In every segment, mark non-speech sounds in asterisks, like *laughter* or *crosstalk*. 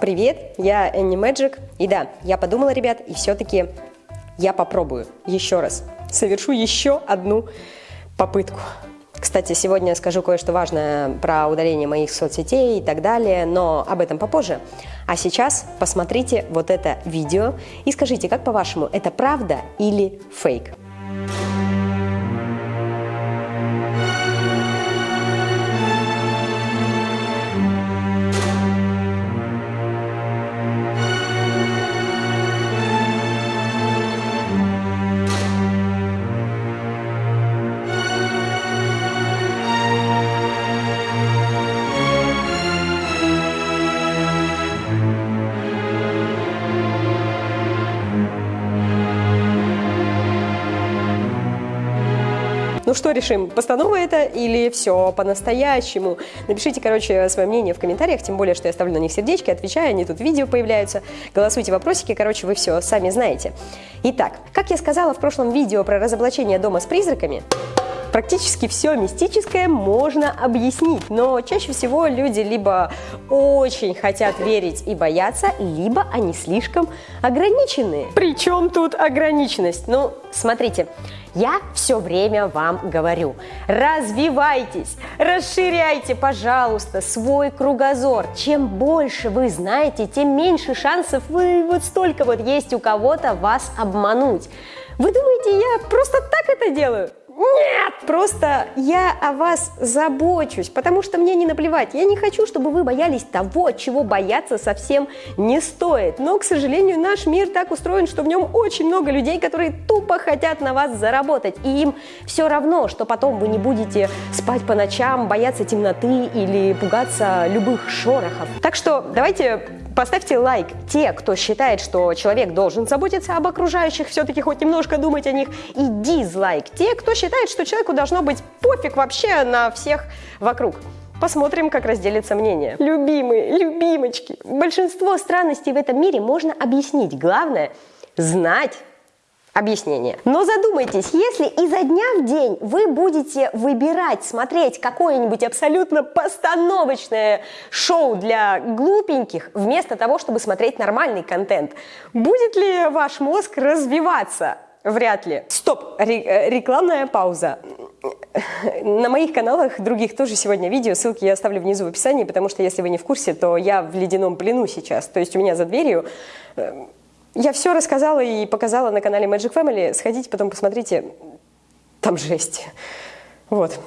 Привет, я Энни Мэджик. И да, я подумала, ребят, и все-таки я попробую еще раз. Совершу еще одну попытку. Кстати, сегодня скажу кое-что важное про удаление моих соцсетей и так далее, но об этом попозже. А сейчас посмотрите вот это видео и скажите, как по-вашему, это правда или фейк? Ну что решим, постанова это или все по-настоящему? Напишите, короче, свое мнение в комментариях, тем более, что я ставлю на них сердечки, отвечаю, они тут видео появляются. Голосуйте вопросики, короче, вы все сами знаете. Итак, как я сказала в прошлом видео про разоблачение дома с призраками, Практически все мистическое можно объяснить, но чаще всего люди либо очень хотят верить и бояться, либо они слишком ограничены. Причем тут ограниченность? Ну, смотрите, я все время вам говорю, развивайтесь, расширяйте, пожалуйста, свой кругозор. Чем больше вы знаете, тем меньше шансов вы вот столько вот есть у кого-то вас обмануть. Вы думаете, я просто так это делаю? Нет! Просто я о вас забочусь, потому что мне не наплевать. Я не хочу, чтобы вы боялись того, чего бояться совсем не стоит. Но, к сожалению, наш мир так устроен, что в нем очень много людей, которые тупо хотят на вас заработать. И им все равно, что потом вы не будете спать по ночам, бояться темноты или пугаться любых шорохов. Так что давайте Поставьте лайк те, кто считает, что человек должен заботиться об окружающих, все-таки хоть немножко думать о них, и дизлайк те, кто считает, что человеку должно быть пофиг вообще на всех вокруг. Посмотрим, как разделится мнение. Любимые, любимочки, большинство странностей в этом мире можно объяснить. Главное – знать объяснение. Но задумайтесь, если изо дня в день вы будете выбирать, смотреть какое-нибудь абсолютно постановочное шоу для глупеньких, вместо того, чтобы смотреть нормальный контент, будет ли ваш мозг развиваться? Вряд ли. Стоп, э, рекламная пауза. На моих каналах других тоже сегодня видео, ссылки я оставлю внизу в описании, потому что если вы не в курсе, то я в ледяном плену сейчас. То есть у меня за дверью э, я все рассказала и показала на канале Magic Family. Сходите, потом посмотрите. Там жесть. Вот.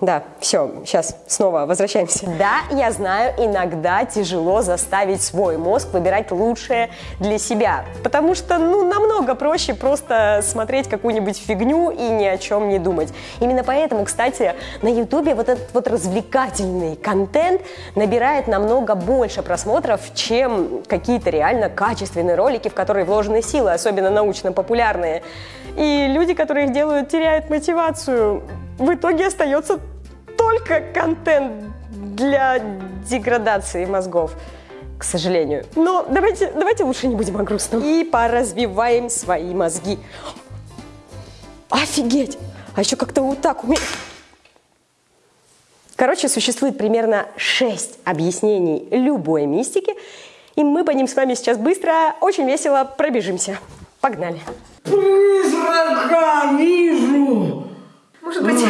Да, все, сейчас снова возвращаемся. Да, я знаю, иногда тяжело заставить свой мозг выбирать лучшее для себя, потому что, ну, намного проще просто смотреть какую-нибудь фигню и ни о чем не думать. Именно поэтому, кстати, на ютубе вот этот вот развлекательный контент набирает намного больше просмотров, чем какие-то реально качественные ролики, в которые вложены силы, особенно научно-популярные. И люди, которые их делают, теряют мотивацию в итоге остается только контент для деградации мозгов, к сожалению. Но давайте, давайте лучше не будем о грустном. И поразвиваем свои мозги. Офигеть! А еще как-то вот так умеет. Короче, существует примерно 6 объяснений любой мистики, и мы по ним с вами сейчас быстро, очень весело пробежимся. Погнали! Призрака вижу! Может быть,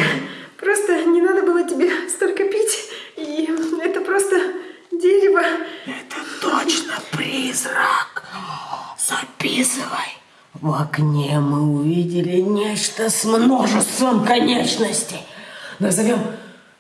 просто не надо было тебе столько пить, и это просто дерево. Это точно призрак. Записывай. В окне мы увидели нечто с множеством конечностей. Назовем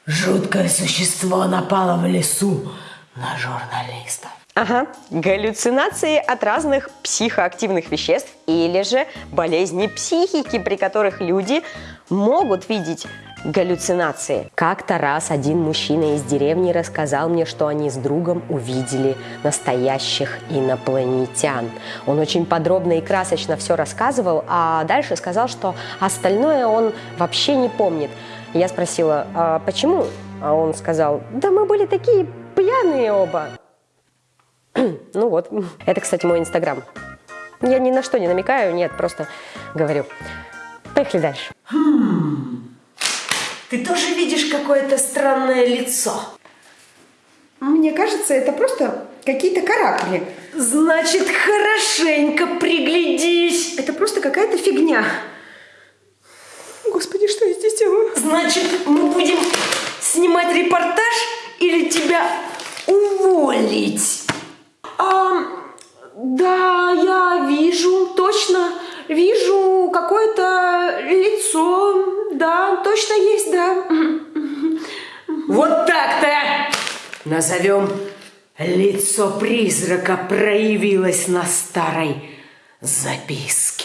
«Жуткое существо напало в лесу на журналиста». Ага, галлюцинации от разных психоактивных веществ или же болезни психики, при которых люди могут видеть галлюцинации. Как-то раз один мужчина из деревни рассказал мне, что они с другом увидели настоящих инопланетян. Он очень подробно и красочно все рассказывал, а дальше сказал, что остальное он вообще не помнит. Я спросила, а почему? А он сказал, да мы были такие пьяные оба. *clears throat* ну вот, это, кстати, мой инстаграм. Я ни на что не намекаю, нет, просто говорю. Поехали дальше. Ты тоже видишь какое-то странное лицо? Мне кажется, это просто какие-то каракули. Значит, хорошенько приглядись. Это просто какая-то фигня. Господи, что я здесь делаю? Значит, мы будем снимать репортаж или тебя уволить? А, да, я вижу, точно. Вижу какое-то лицо. Да, точно есть, да. Вот так-то! Назовем лицо призрака проявилось на старой записке.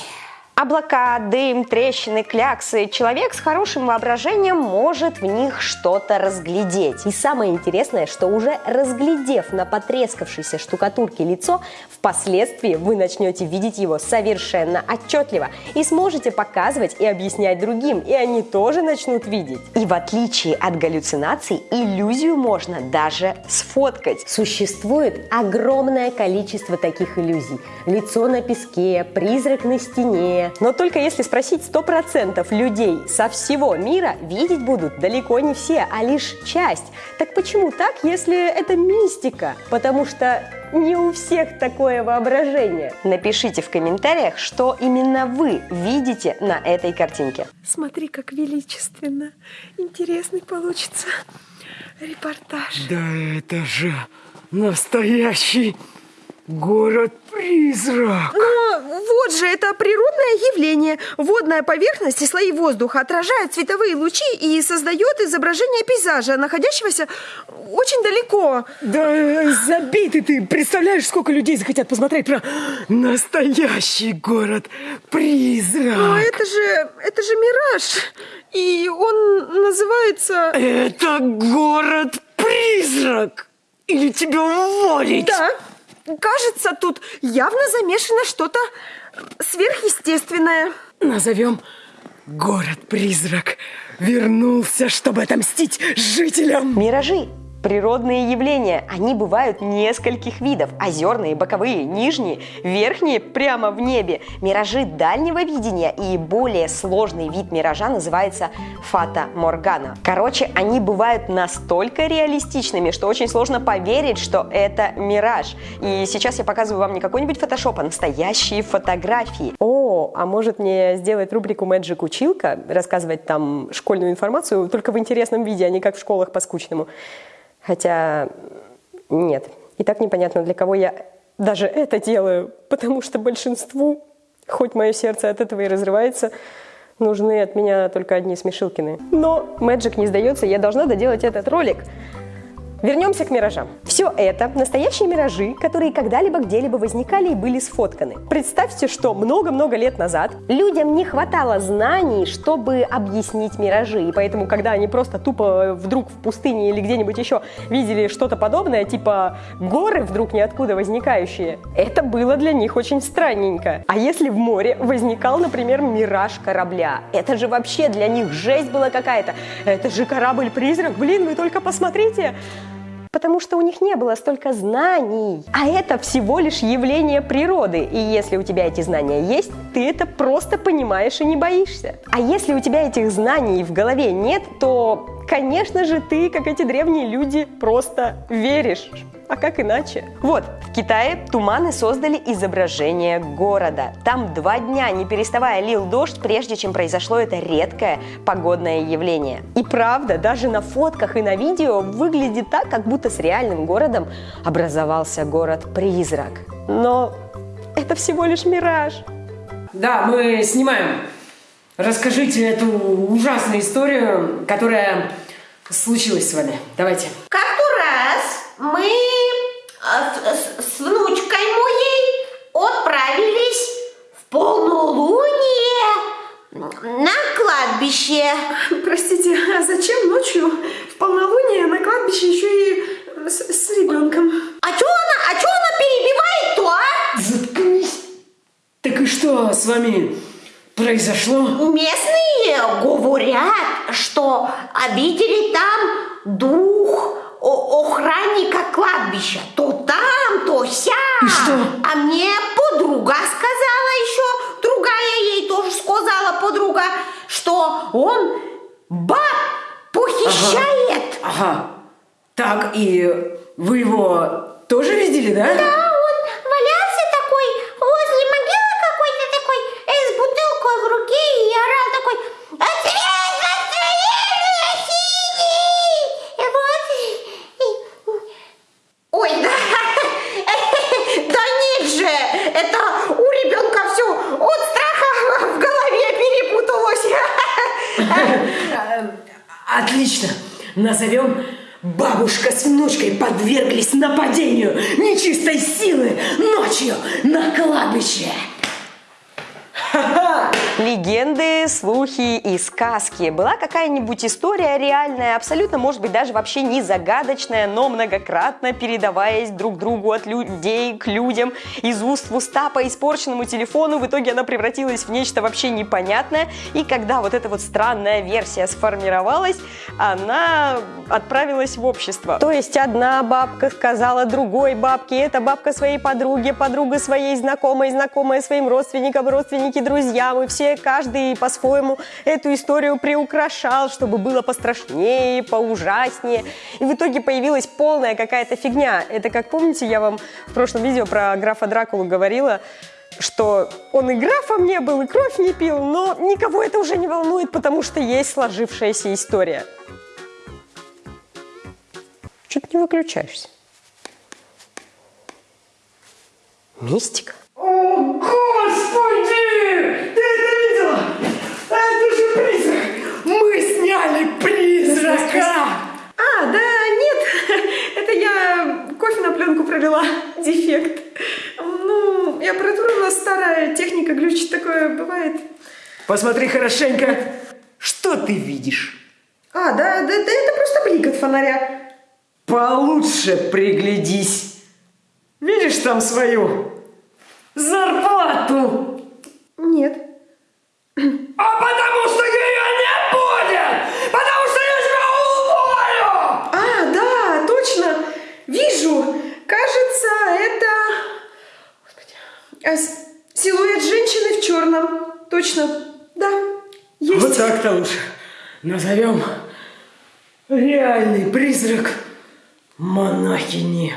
Облака, дым, трещины, кляксы. Человек с хорошим воображением может в них что-то разглядеть. И самое интересное, что уже разглядев на потрескавшейся штукатурке лицо, впоследствии вы начнете видеть его совершенно отчетливо и сможете показывать и объяснять другим, и они тоже начнут видеть. И в отличие от галлюцинаций, иллюзию можно даже сфоткать. Существует огромное количество таких иллюзий. Лицо на песке, призрак на стене, но только если спросить 100% людей со всего мира, видеть будут далеко не все, а лишь часть. Так почему так, если это мистика? Потому что не у всех такое воображение. Напишите в комментариях, что именно вы видите на этой картинке. Смотри, как величественно. Интересный получится репортаж. Да это же настоящий город-призрак. Но вот же это природное явление. Водная поверхность и слои воздуха отражают световые лучи и создает изображение пейзажа, находящегося очень далеко. Да забей ты, ты представляешь, сколько людей захотят посмотреть про настоящий Но город-призрак. это же, это же мираж. И он называется... Это город-призрак. Или тебя уволить? Да, кажется, тут явно замешано что-то сверхъестественное. Назовем город-призрак. Вернулся, чтобы отомстить жителям. Миражи – природные явления. Они бывают нескольких видов. Озерные, боковые, нижние, верхние прямо в небе. Миражи дальнего видения и более сложный вид миража называется фата моргана. Короче, они бывают настолько реалистичными, что очень сложно поверить, что это мираж. И сейчас я показываю вам не какой-нибудь фотошоп, а настоящие фотографии. О, а может мне сделать рубрику Magic Училка, рассказывать там школьную информацию, только в интересном виде, а не как в школах по скучному. Хотя нет. И так непонятно, для кого я даже это делаю, потому что большинству, хоть мое сердце от этого и разрывается, нужны от меня только одни смешилкины. Но Magic не сдается, я должна доделать этот ролик. Вернемся к миражам. Все это настоящие миражи, которые когда-либо где-либо возникали и были сфотканы. Представьте, что много-много лет назад людям не хватало знаний, чтобы объяснить миражи, и поэтому, когда они просто тупо вдруг в пустыне или где-нибудь еще видели что-то подобное, типа горы вдруг ниоткуда возникающие, это было для них очень странненько. А если в море возникал, например, мираж корабля, это же вообще для них жесть была какая-то. Это же корабль-призрак, блин, вы только посмотрите. Потому что у них не было столько знаний. А это всего лишь явление природы. И если у тебя эти знания есть, ты это просто понимаешь и не боишься. А если у тебя этих знаний в голове нет, то, конечно же, ты, как эти древние люди, просто веришь. А как иначе? Вот, в Китае туманы создали изображение города. Там два дня, не переставая, лил дождь, прежде чем произошло это редкое погодное явление. И правда, даже на фотках и на видео выглядит так, как будто с реальным городом образовался город-призрак. Но это всего лишь мираж. Да, мы снимаем. Расскажите эту ужасную историю, которая случилась с вами. Давайте. Как-то раз мы э, с, с внучкой моей отправились в полнолуние на кладбище. Простите, а зачем ночью в полнолуние на кладбище еще и с, с ребенком? А чё она, а чё она перебивает-то, а? Заткнись. Так и что с вами произошло? Местные говорят, что видели там дух охранника кладбища. То там, то сям. И что? А мне подруга сказала еще, другая ей тоже сказала подруга, что он баб похищает. Ага. Так, и Вы его тоже видели, да? А он валялся такой возле могилы какой-то такой, э, с бутылкой в руке и орал такой «Ответ настроение синий!» И вот... и- Ой, да, да нет же, это у ребенка все от страха в голове перепуталось. Отлично. Назовем Бабушка с внучкой подверглись нападению нечистой силы ночью на кладбище. Легенды, слухи и сказки. Была какая-нибудь история реальная, абсолютно, может быть, даже вообще не загадочная, но многократно передаваясь друг другу от людей к людям, из уст в уста по испорченному телефону. В итоге она превратилась в нечто вообще непонятное. И когда вот эта вот странная версия сформировалась, она отправилась в общество. То есть одна бабка сказала другой бабке, эта бабка своей подруге, подруга своей знакомой, знакомая своим родственникам, родственники друзьям, и все, каждый по-своему эту историю приукрашал, чтобы было пострашнее, поужаснее. И в итоге появилась полная какая-то фигня. Это как, помните, я вам в прошлом видео про графа Дракулу говорила, что он и графом не был, и кровь не пил, но никого это уже не волнует, потому что есть сложившаяся история. Чуть не выключаешься. Мистика. О, Господи! Ты это видела? Это же призрак! Мы сняли призрака! А, да, нет, *laughs* это я кофе на пленку пролила, *laughs* дефект. Ну, и аппаратура у нас старая, техника глючит, такое бывает. Посмотри хорошенько. Что ты видишь? А, да, да, да, это просто блик от фонаря. Получше приглядись. Видишь там свою зарплату? Нет. А потому что ее не будет! Потому что я тебя уволю! А, да, точно, вижу. Кажется, это... Господи. А, силуэт женщины в черном. Точно, да, есть. Вот так-то лучше. Назовем реальный призрак монахини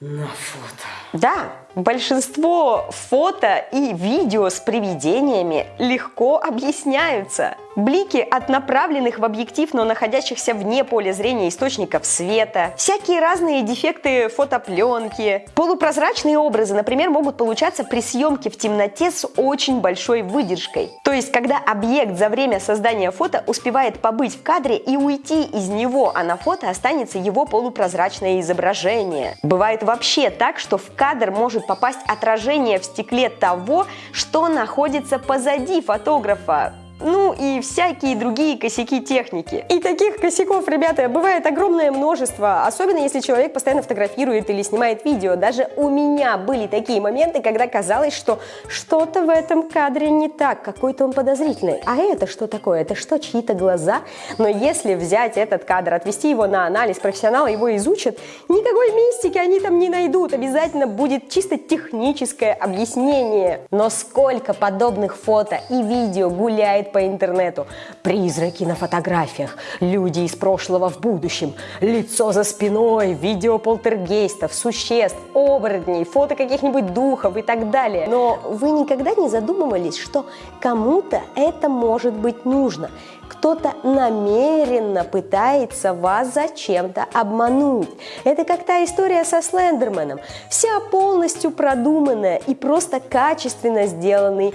на фото. Да, большинство фото и видео с привидениями легко объясняются. Блики от направленных в объектив, но находящихся вне поля зрения источников света, всякие разные дефекты фотопленки, полупрозрачные образы, например, могут получаться при съемке в темноте с очень большой выдержкой. То есть, когда объект за время создания фото успевает побыть в кадре и уйти из него, а на фото останется его полупрозрачное изображение. Бывает вообще так, что в кадр может попасть отражение в стекле того, что находится позади фотографа. Ну и всякие другие косяки техники. И таких косяков, ребята, бывает огромное множество, особенно если человек постоянно фотографирует или снимает видео. Даже у меня были такие моменты, когда казалось, что что-то в этом кадре не так, какой-то он подозрительный. А это что такое? Это что, чьи-то глаза? Но если взять этот кадр, отвести его на анализ, профессионалы его изучат, никакой мистики они там не найдут. Обязательно будет чисто техническое объяснение. Но сколько подобных фото и видео гуляет по интернету. Призраки на фотографиях, люди из прошлого в будущем, лицо за спиной, видео полтергейстов, существ, оборотней, фото каких-нибудь духов и так далее. Но вы никогда не задумывались, что кому-то это может быть нужно? Кто-то намеренно пытается вас зачем-то обмануть. Это как та история со Слендерменом. Вся полностью продуманная и просто качественно сделанный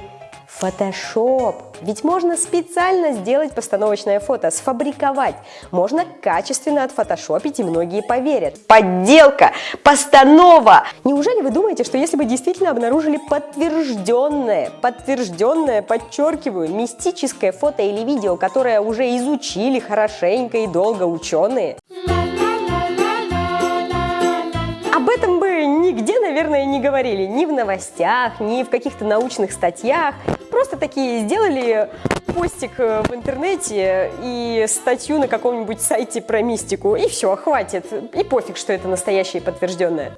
Фотошоп. Ведь можно специально сделать постановочное фото, сфабриковать. Можно качественно отфотошопить, и многие поверят. Подделка, постанова. Неужели вы думаете, что если бы действительно обнаружили подтвержденное, подтвержденное, подчеркиваю, мистическое фото или видео, которое уже изучили хорошенько и долго ученые, наверное, не говорили. Ни в новостях, ни в каких-то научных статьях. Просто такие сделали постик э, в интернете и статью на каком-нибудь сайте про мистику. И все, хватит. И пофиг, что это настоящее и подтвержденное.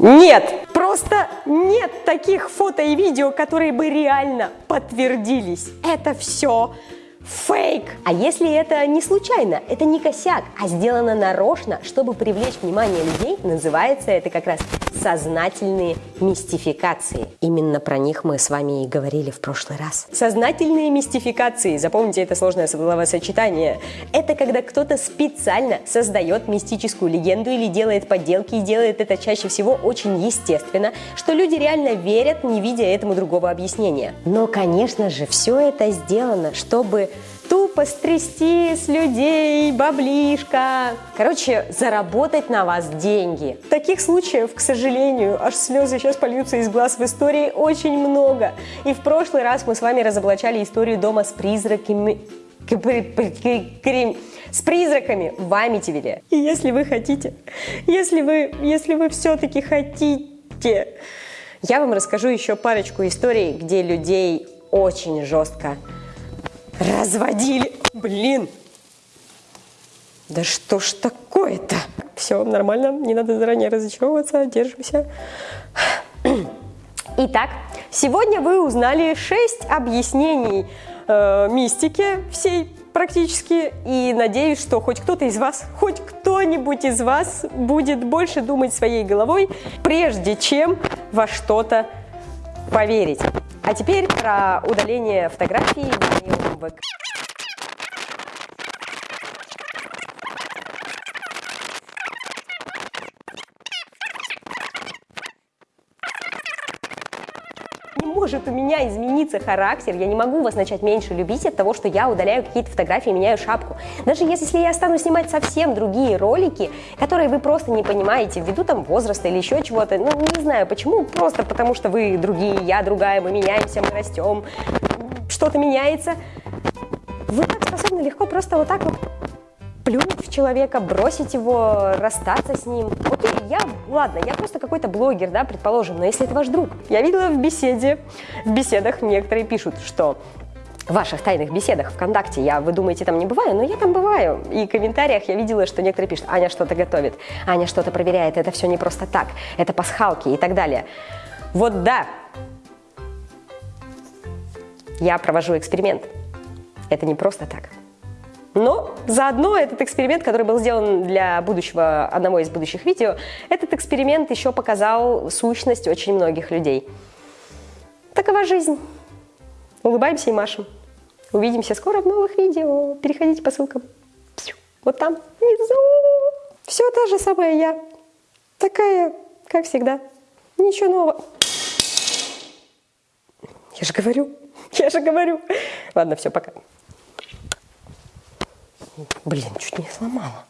Нет, просто нет таких фото и видео, которые бы реально подтвердились. Это все фейк. А если это не случайно, это не косяк, а сделано нарочно, чтобы привлечь внимание людей, называется это как раз сознательные мистификации. Именно про них мы с вами и говорили в прошлый раз. Сознательные мистификации, запомните это сложное словосочетание, это когда кто-то специально создает мистическую легенду или делает подделки и делает это чаще всего очень естественно, что люди реально верят, не видя этому другого объяснения. Но, конечно же, все это сделано, чтобы тупо стрясти с людей баблишка. Короче, заработать на вас деньги. Таких случаев, к сожалению, аж слезы сейчас польются из глаз в истории очень много. И в прошлый раз мы с вами разоблачали историю дома с призраками с призраками в Амитивиле. И если вы хотите, если вы, если вы все-таки хотите, я вам расскажу еще парочку историй, где людей очень жестко разводили. Блин! Да что ж такое-то? Все нормально, не надо заранее разочаровываться, держимся. Итак, сегодня вы узнали 6 объяснений э, мистики всей практически, и надеюсь, что хоть кто-то из вас, хоть кто-нибудь из вас будет больше думать своей головой, прежде чем во что-то поверить. А теперь про удаление фотографий в Не может у меня измениться характер, я не могу вас начать меньше любить от того, что я удаляю какие-то фотографии, меняю шапку. Даже если я стану снимать совсем другие ролики, которые вы просто не понимаете, ввиду там возраста или еще чего-то, ну не знаю почему, просто потому что вы другие, я другая, мы меняемся, мы растем, что-то меняется. Вы так способны легко просто вот так вот плюнуть в человека, бросить его, расстаться с ним. Окей, я, ладно, я просто какой-то блогер, да, предположим, но если это ваш друг. Я видела в беседе, в беседах некоторые пишут, что в ваших тайных беседах ВКонтакте, я, вы думаете, там не бываю, но я там бываю. И в комментариях я видела, что некоторые пишут, Аня что-то готовит, Аня что-то проверяет, это все не просто так, это пасхалки и так далее. Вот да, я провожу эксперимент. Это не просто так. Но заодно этот эксперимент, который был сделан для будущего, одного из будущих видео, этот эксперимент еще показал сущность очень многих людей. Такова жизнь. Улыбаемся и машем. Увидимся скоро в новых видео. Переходите по ссылкам. Вот там, внизу. Все та же самая я. Такая, как всегда. Ничего нового. Я же говорю. *laughs* Я же говорю. Ладно, все, пока. Блин, чуть не сломала.